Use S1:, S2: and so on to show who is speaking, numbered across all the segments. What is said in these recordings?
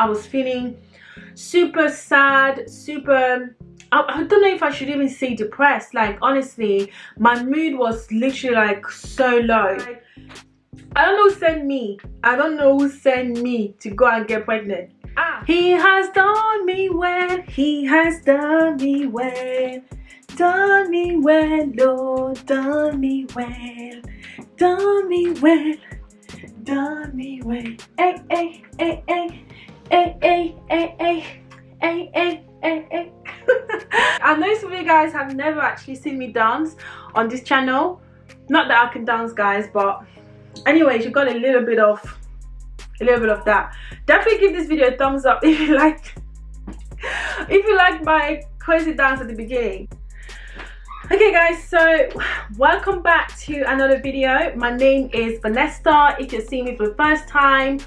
S1: I was feeling super sad super I, don't know if I should even say depressed. Like honestly my mood was literally like so low. Like, I don't know who sent me. I don't know who sent me to go and get pregnant. Ah. he has done me well. He has done me well. Done me well Lord. Done me well. Done me well. Done me well. Hey hey hey hey I know some of you guys have never actually seen me dance on this channel. Not that I can dance, guys, but anyways, you got a little bit of a little bit of that. Definitely give this video a thumbs up if you like if you like my crazy dance at the beginning okay guys so welcome back to another video my name is Vanessa if you're seeing me for the first time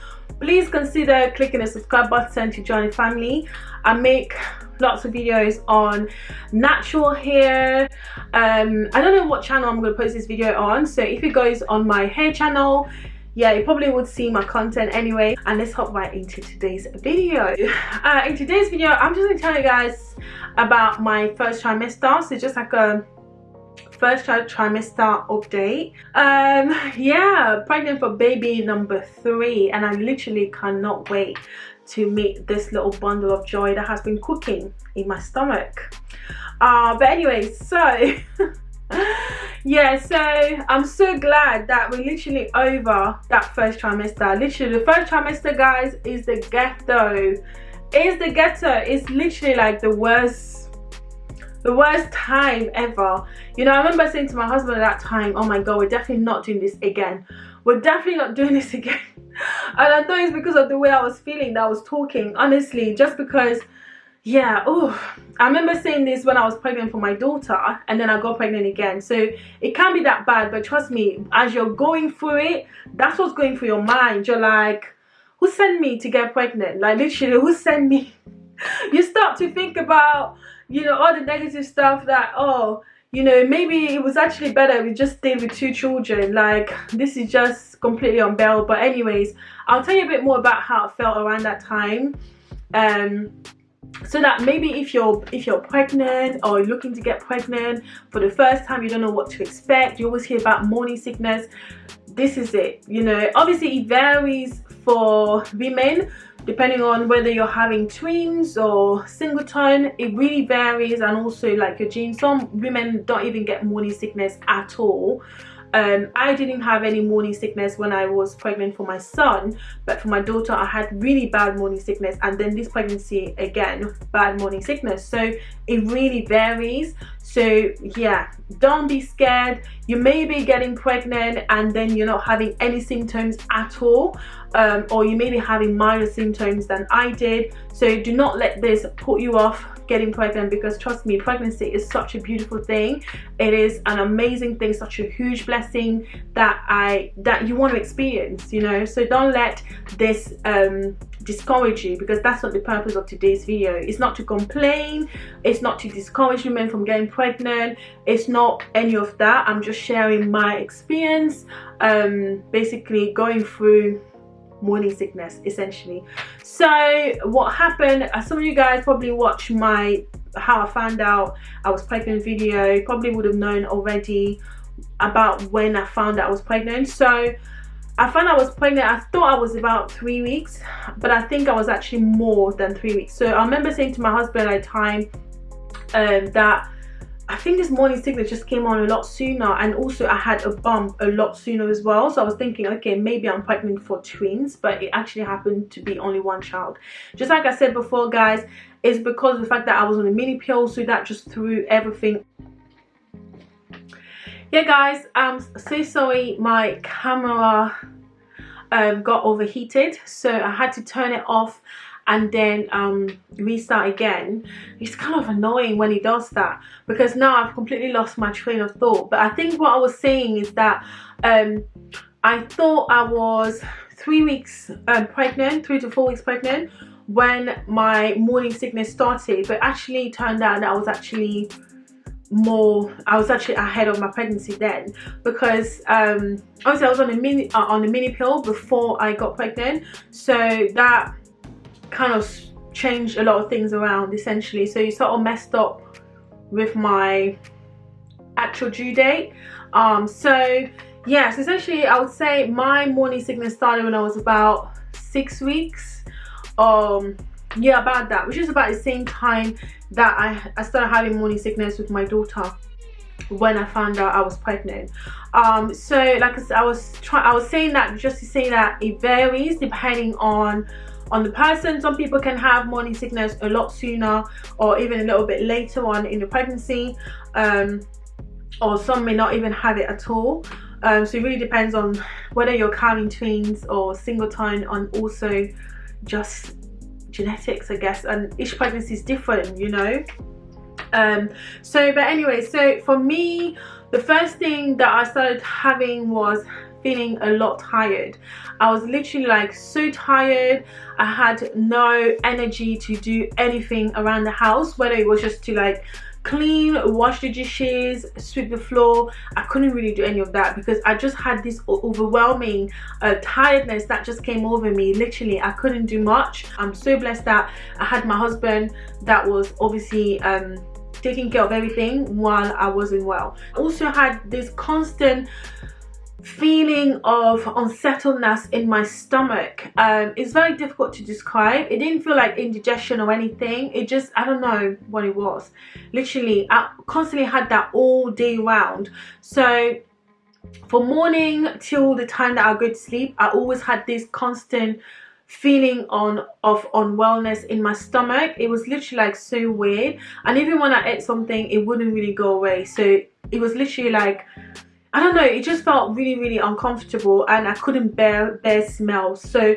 S1: please consider clicking the subscribe button to join the family. I make lots of videos on natural hair. Um i don't know what channel i'm going to post this video on so if it goes on my hair channel yeah you probably would see my content anyway. And let's hop right into today's video. Uh, in today's video i'm just to tell you guys about my first trimester. So just like a first trimester update. Um yeah pregnant for baby number three and i literally cannot wait to meet this little bundle of joy that has been cooking in my stomach. Uh but anyway so yeah so i'm so glad that we're literally over that first trimester. Literally the first trimester guys is the ghetto. Is the ghetto. It's literally like the worst the worst time ever. You know i remember saying to my husband at that time oh my god we're definitely not doing this again. We're definitely not doing this again. And I thought it's because of the way I was feeling that I was talking honestly just because yeah oh. I remember saying this when I was pregnant for my daughter and then I got pregnant again. So it can't be that bad but trust me as you're going through it that's what's going through your mind. You're like who sent me to get pregnant? Like literally who sent me? You start to think about you know all the negative stuff that oh you know maybe it was actually better we just stayed with two children. Like this is just completely unbearable but anyways i'll tell you a bit more about how it felt around that time. Um so that maybe if you're if you're pregnant or looking to get pregnant for the first time you don't know what to expect. You always hear about morning sickness. This is it you know. Obviously it varies for women depending on whether you're having twins or singleton it really varies. And also like your genes some women don't even get morning sickness at all. Um, I didn't have any morning sickness when I was pregnant for my son but for my daughter I had really bad morning sickness. And then this pregnancy again bad morning sickness. So it really varies so yeah don't be scared. You may be getting pregnant and then you're not having any symptoms at all um, or you may be having milder symptoms than I did. So do not let this put you off getting pregnant because trust me pregnancy is such a beautiful thing. It is an amazing thing such a huge blessing that i that you want to experience you know? So don't let this um discourage you because that's not the purpose of today's video. It's not to complain. It's not to discourage women from getting pregnant it's not any of that i'm just sharing my experience um basically going through morning sickness essentially so what happened uh, some of you guys probably watch my how i found out i was pregnant video probably would have known already about when i found out i was pregnant so I found I was pregnant. I thought I was about three weeks, but I think I was actually more than three weeks. So I remember saying to my husband at the time um, that I think this morning sickness just came on a lot sooner and also I had a bump a lot sooner as well. So I was thinking okay maybe I'm pregnant for twins but it actually happened to be only one child. Just like I said before guys it's because of the fact that I was on a mini pill so that just threw everything. Yeah guys I'm so sorry my camera um, got overheated so I had to turn it off and then um, restart again. It's kind of annoying when he does that because now I've completely lost my train of thought. But I think what I was saying is that um, I thought I was three weeks um, pregnant three to four weeks pregnant when my morning sickness started. But actually turned out that I was actually more I was actually ahead of my pregnancy then because um obviously I was on a mini uh, on a mini pill before I got pregnant. So that kind of changed a lot of things around essentially. So you sort of messed up with my actual due date. Um so yes essentially i would say my morning sickness started when i was about six weeks. Um yeah about that which is about the same time that i i started having morning sickness with my daughter when i found out i was pregnant. Um so like i said i was trying i was saying that just to say that it varies depending on on the person. Some people can have morning sickness a lot sooner or even a little bit later on in the pregnancy. Um or some may not even have it at all. Um, so it really depends on whether you're carrying twins or singleton and also just genetics I guess. And each pregnancy is different you know? Um so but anyway so for me the first thing that I started having was feeling a lot tired. I was literally like so tired. I had no energy to do anything around the house whether it was just to like clean wash the dishes sweep the floor. I couldn't really do any of that because i just had this overwhelming uh, tiredness that just came over me. Literally i couldn't do much. I'm so blessed that i had my husband that was obviously um taking care of everything while i wasn't well. Also had this constant feeling of unsettledness in my stomach. Um it's very difficult to describe. It didn't feel like indigestion or anything. It just i don't know what it was. Literally i constantly had that all day round. So for morning till the time that i go to sleep i always had this constant feeling on of unwellness in my stomach. It was literally like so weird. And even when i ate something it wouldn't really go away. So it was literally like I don't know, it just felt really, really uncomfortable and I couldn't bear bear smells. So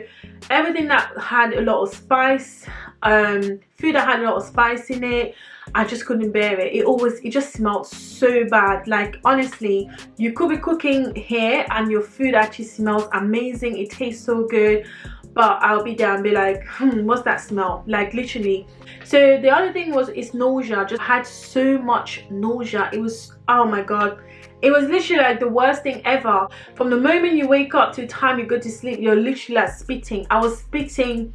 S1: everything that had a lot of spice, um, food that had a lot of spice in it, I just couldn't bear it. It always, it just smelled so bad. Like honestly, you could be cooking here and your food actually smells amazing. It tastes so good but I'll be there and be like, hmm, what's that smell? Like literally. So the other thing was it's nausea. Just had so much nausea. It was, oh my God it was literally like the worst thing ever from the moment you wake up to the time you go to sleep you're literally like spitting i was spitting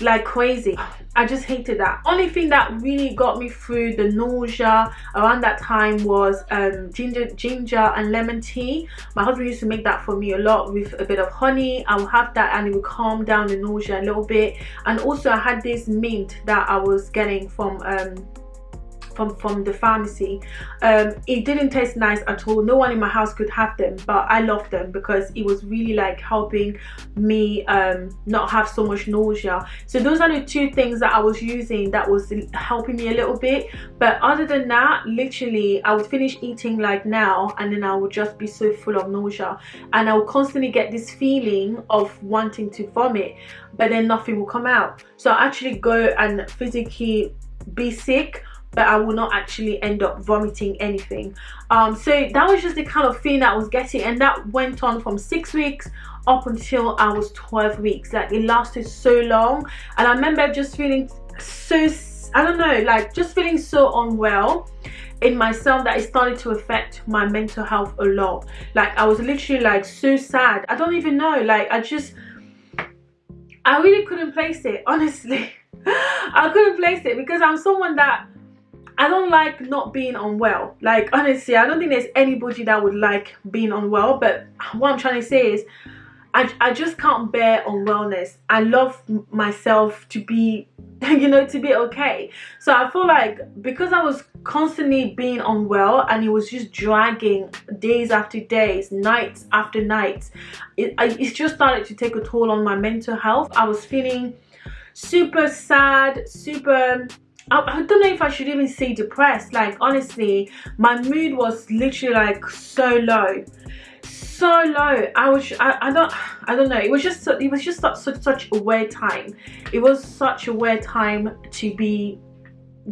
S1: like crazy. I just hated that. Only thing that really got me through the nausea around that time was um, ginger ginger and lemon tea. My husband used to make that for me a lot with a bit of honey. I will have that and it will calm down the nausea a little bit. And also i had this mint that i was getting from um, from from the pharmacy. Um it didn't taste nice at all. No one in my house could have them but i loved them because it was really like helping me um not have so much nausea. So those are the two things that i was using that was helping me a little bit. But other than that literally i would finish eating like now and then i would just be so full of nausea. And i would constantly get this feeling of wanting to vomit but then nothing will come out. So i actually go and physically be sick but I will not actually end up vomiting anything. Um, so that was just the kind of feeling I was getting and that went on from six weeks up until I was 12 weeks. Like it lasted so long and I remember just feeling so, I don't know, like just feeling so unwell in myself that it started to affect my mental health a lot. Like I was literally like so sad. I don't even know, like I just, I really couldn't place it, honestly. I couldn't place it because I'm someone that I don't like not being unwell. Like, honestly, I don't think there's anybody that would like being unwell. But what I'm trying to say is, I, I just can't bear unwellness. I love myself to be, you know, to be okay. So I feel like because I was constantly being unwell and it was just dragging days after days, nights after nights, it, it just started to take a toll on my mental health. I was feeling super sad, super I, don't know if I should even say depressed. Like, honestly, my mood was literally like so low. So low. I was, I, I don't, I don't know. It was just, it was just such, such, such a weird time. It was such a weird time to be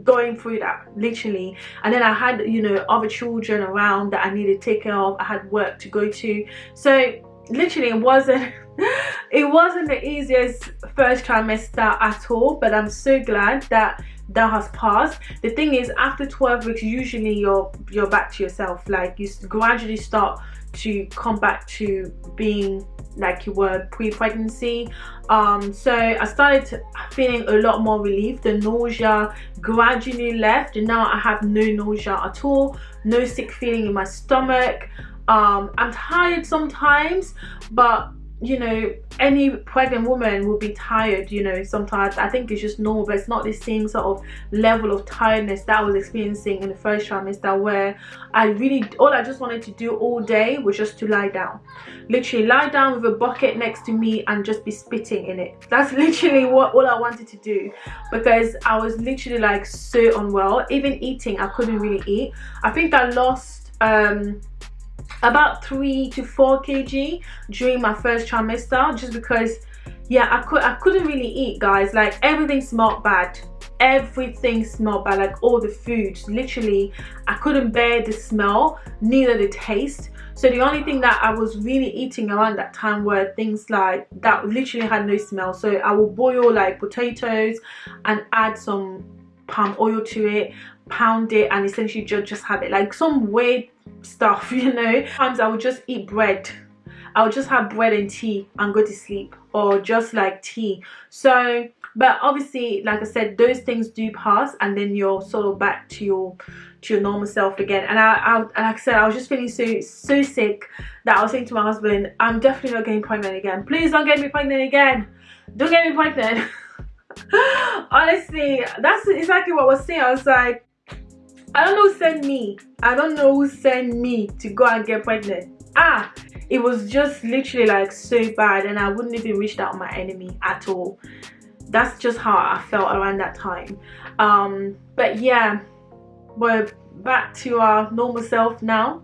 S1: going through that literally and then i had you know other children around that i needed to take care of i had work to go to so literally it wasn't it wasn't the easiest first trimester at all but i'm so glad that that has passed. The thing is after 12 weeks usually you're you're back to yourself. Like you gradually start to come back to being like you were pre-pregnancy. Um so i started feeling a lot more relief. The nausea gradually left and now i have no nausea at all no sick feeling in my stomach. Um i'm tired sometimes but you know any pregnant woman will be tired you know sometimes. I think it's just normal but it's not the same sort of level of tiredness that i was experiencing in the first trimester where i really all i just wanted to do all day was just to lie down. Literally lie down with a bucket next to me and just be spitting in it. That's literally what all i wanted to do because i was literally like so unwell. Even eating i couldn't really eat. I think i lost um about three to four kg during my first trimester just because yeah i could i couldn't really eat guys. Like everything smelled bad. Everything smelled bad. Like all the foods literally i couldn't bear the smell neither the taste. So the only thing that i was really eating around that time were things like that literally had no smell. So i will boil like potatoes and add some palm oil to it pound it and essentially just just have it. Like some weird stuff you know. Sometimes i would just eat bread. I would just have bread and tea and go to sleep or just like tea. So but obviously like i said those things do pass and then you're sort of back to your to your normal self again. And I, I like i said i was just feeling so so sick that i was saying to my husband i'm definitely not getting pregnant again. Please don't get me pregnant again. Don't get me pregnant. Honestly that's exactly what i was saying. I was like I don't know who sent me. I don't know who sent me to go and get pregnant. Ah, it was just literally like so bad and I wouldn't even reach out on my enemy at all. That's just how I felt around that time. Um, but yeah, we're back to our normal self now.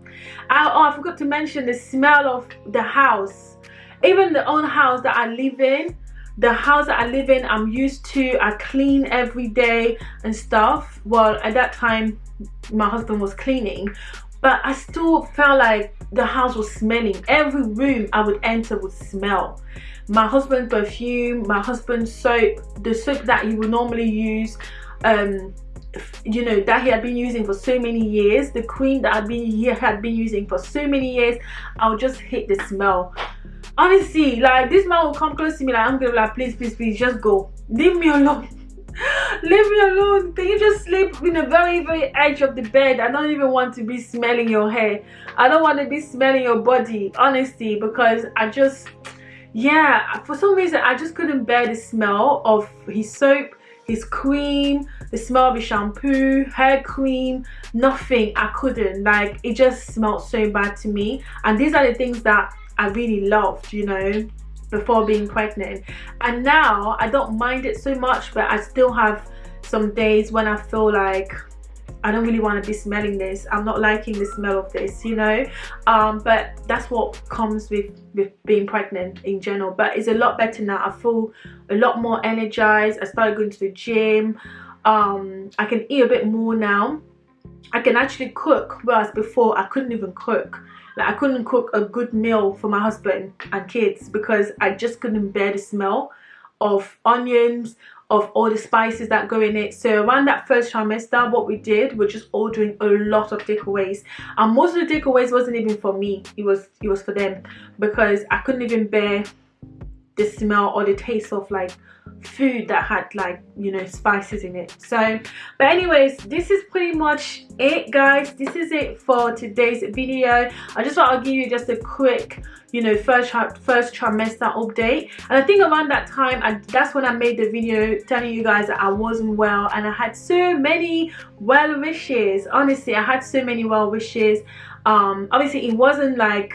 S1: I, oh, I forgot to mention the smell of the house. Even the own house that I live in, the house that I live in I'm used to I clean every day and stuff. Well at that time my husband was cleaning but I still felt like the house was smelling. Every room I would enter would smell. My husband's perfume my husband's soap the soap that he would normally use um you know that he had been using for so many years the cream that I'd been he had been using for so many years I would just hate the smell honestly like this man will come close to me like i'm gonna be like please please please just go. Leave me alone. Leave me alone. Can you just sleep in the very very edge of the bed? I don't even want to be smelling your hair. I don't want to be smelling your body honestly because i just yeah for some reason i just couldn't bear the smell of his soap his cream the smell of his shampoo hair cream nothing. I couldn't. Like it just smelled so bad to me. And these are the things that I really loved, you know, before being pregnant. And now I don't mind it so much, but I still have some days when I feel like I don't really want to be smelling this. I'm not liking the smell of this, you know. Um, but that's what comes with, with being pregnant in general. But it's a lot better now. I feel a lot more energized. I started going to the gym. Um, I can eat a bit more now. I can actually cook, whereas before I couldn't even cook like I couldn't cook a good meal for my husband and kids because I just couldn't bear the smell of onions of all the spices that go in it. So around that first trimester what we did we're just ordering a lot of takeaways. And most of the takeaways wasn't even for me. It was it was for them because i couldn't even bear the smell or the taste of like food that had like you know spices in it. So but anyways this is pretty much it guys. This is it for today's video. I just thought i'll give you just a quick you know first first trimester update. And i think around that time that's when i made the video telling you guys that i wasn't well and i had so many well wishes. Honestly i had so many well wishes. Um obviously it wasn't like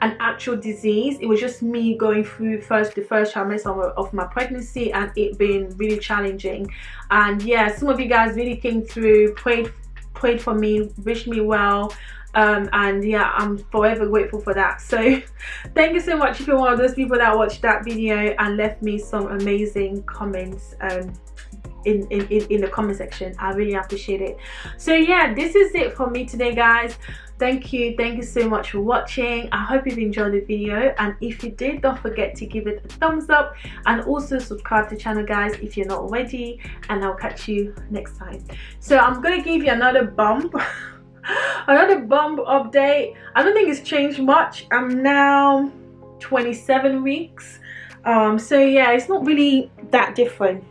S1: an actual disease. It was just me going through first the first trimester of my pregnancy and it being really challenging. And yeah some of you guys really came through prayed prayed for me wished me well. Um, and yeah i'm forever grateful for that. So thank you so much if you're one of those people that watched that video and left me some amazing comments um, in, in, in the comment section. I really appreciate it. So yeah this is it for me today guys thank you thank you so much for watching. I hope you've enjoyed the video and if you did don't forget to give it a thumbs up and also subscribe to the channel guys if you're not already and i'll catch you next time. So i'm gonna give you another bump another bump update. I don't think it's changed much. I'm now 27 weeks. Um so yeah it's not really that different.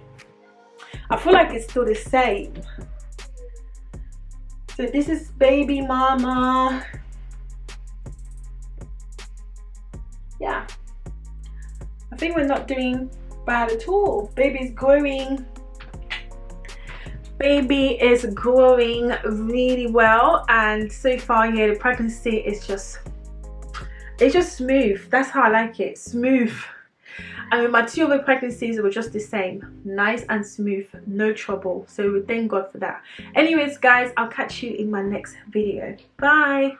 S1: I feel like it's still the same so this is baby mama. Yeah. I think we're not doing bad at all. Baby's growing. Baby is growing really well and so far yeah the pregnancy is just it's just smooth. That's how i like it smooth I mean, my two other pregnancies were just the same. Nice and smooth. No trouble. So we thank god for that. Anyways guys i'll catch you in my next video. Bye